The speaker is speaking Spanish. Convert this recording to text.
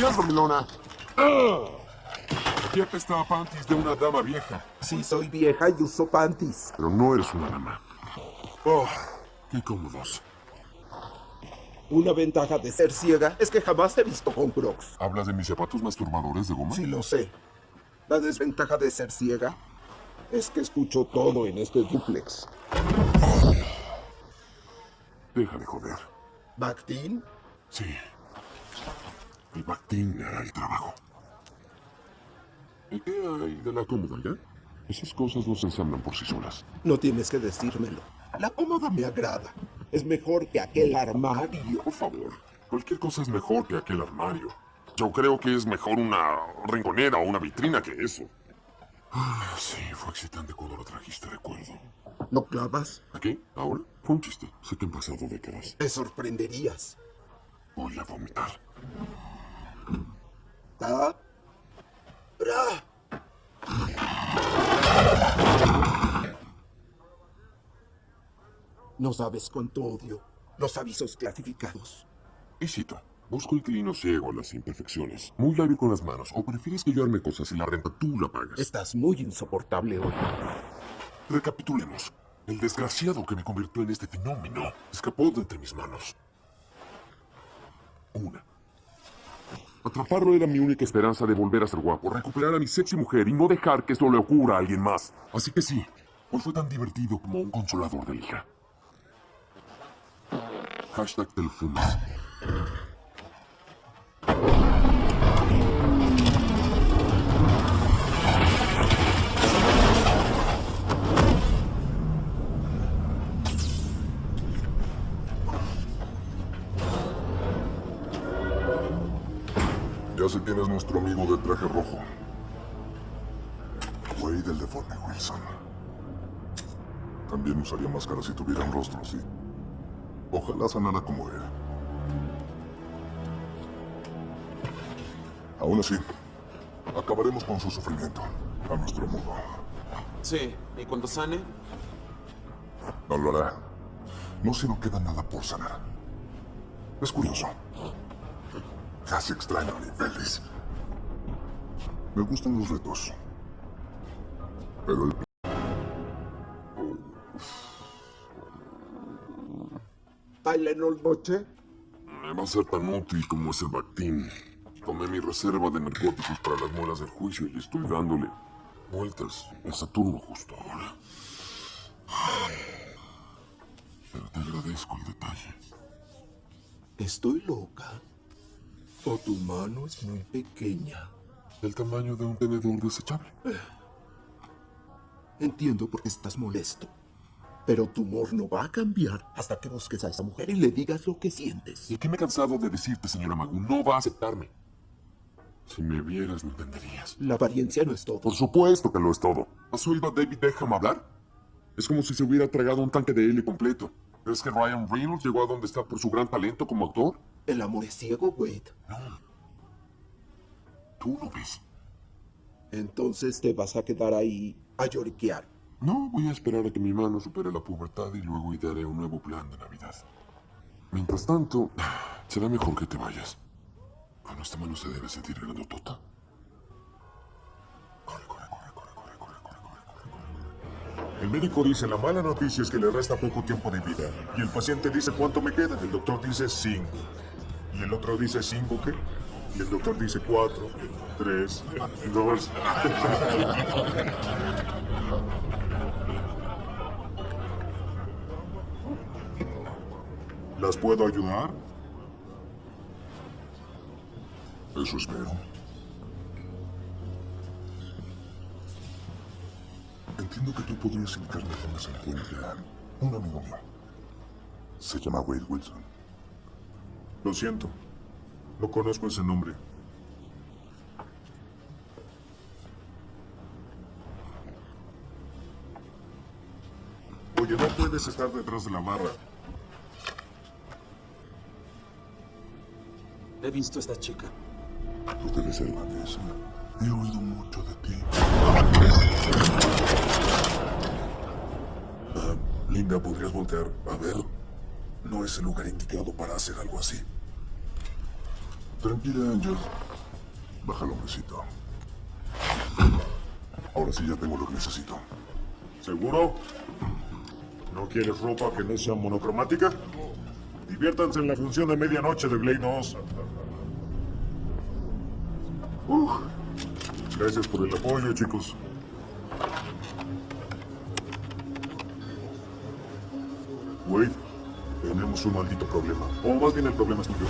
días, dormilona. ¡Ah! Aquí apesta a panties de una dama vieja. Sí, soy vieja y uso panties. Pero no eres una dama. Oh, qué cómodos. Una ventaja de ser ciega es que jamás he visto con crocs. ¿Hablas de mis zapatos masturbadores de goma? Sí, lo sé. La desventaja de ser ciega es que escucho todo en este duplex. Deja de joder. ¿Bactin? Sí. El Bactín hará el trabajo. ¿Y qué hay de la cómoda ya? Esas cosas no se ensamblan por sí solas. No tienes que decírmelo. La cómoda me agrada. Es mejor que aquel armario. Por favor, cualquier cosa es mejor que aquel armario. Yo creo que es mejor una rinconera o una vitrina que eso. Ah, sí, fue excitante cuando lo trajiste, recuerdo. ¿No clavas? ¿A qué? ¿Ahora? Fue un chiste. Sé que han pasado décadas. Te sorprenderías. Voy a vomitar. ¡Bra! No sabes cuánto odio los avisos clasificados. Y cito. Busco inclino ciego a las imperfecciones. Muy lábil con las manos. ¿O prefieres que yo arme cosas y la renta tú la pagas? Estás muy insoportable hoy. Recapitulemos. El desgraciado que me convirtió en este fenómeno escapó de entre mis manos. Una. Atraparlo era mi única esperanza de volver a ser guapo, recuperar a mi sexy mujer y no dejar que esto le ocurra a alguien más. Así que sí, hoy fue tan divertido como un consolador de lija. Hashtag. Ya sé quién es nuestro amigo de traje rojo. Wade, el deforme Wilson. También usaría máscara si tuviera un rostro así. Ojalá sanara como él. Aún así, acabaremos con su sufrimiento, a nuestro modo. Sí, ¿y cuando sane? No lo hará. No se nos queda nada por sanar. Es curioso. Casi extraño niveles. Me gustan los retos. Pero el... ¿Tylenol noche? Me va a ser tan útil como ese Bactín. Tomé mi reserva de narcóticos para las muelas del juicio y estoy dándole vueltas a Saturno justo ahora. Pero te agradezco el detalle. ¿Estoy loca? ¿O tu mano es muy pequeña? El tamaño de un tenedor desechable. Entiendo por qué estás molesto. Pero tu humor no va a cambiar hasta que busques a esa mujer y le digas lo que sientes. ¿Y qué me he cansado de decirte, señora Magu? No va a aceptarme. Si me vieras, no entenderías. La apariencia no es todo. Por supuesto que lo es todo. ¿Has oído a David Beckham hablar? Es como si se hubiera tragado un tanque de helio completo. ¿Crees que Ryan Reynolds llegó a donde está por su gran talento como actor? El amor es ciego, Wade. No. Tú lo ves. Entonces te vas a quedar ahí a lloriquear. No, voy a esperar a que mi mano supere la pubertad y luego idearé un nuevo plan de Navidad. Mientras tanto, será mejor que te vayas. Con esta mano se debe sentir grandotota. Corre, corre, corre, corre, corre, corre, corre, corre, corre, corre. El médico dice la mala noticia es que le resta poco tiempo de vida. Y el paciente dice cuánto me queda. El doctor dice cinco. Y el otro dice cinco qué. Y el doctor dice cuatro, tres, dos. ¿Las puedo ayudar? Eso espero. Entiendo que tú podrías indicarme dónde se encuentra un amigo mío. Se llama Wade Wilson. Lo siento. No conozco ese nombre. Oye, no puedes estar detrás de la barra. He visto a esta chica. Tú debes ser Vanessa. He oído mucho de ti. Ah, Linda, ¿podrías voltear a ver? No es el lugar indicado para hacer algo así. Tranquila, Angel. Bájalo, hombrecito. Ahora sí ya tengo lo que necesito. ¿Seguro? ¿No quieres ropa que no sea monocromática? Diviértanse en la función de medianoche de Blade 2. Uf. Gracias por el apoyo, chicos. Wade, tenemos un maldito problema. O más bien el problema es tuyo.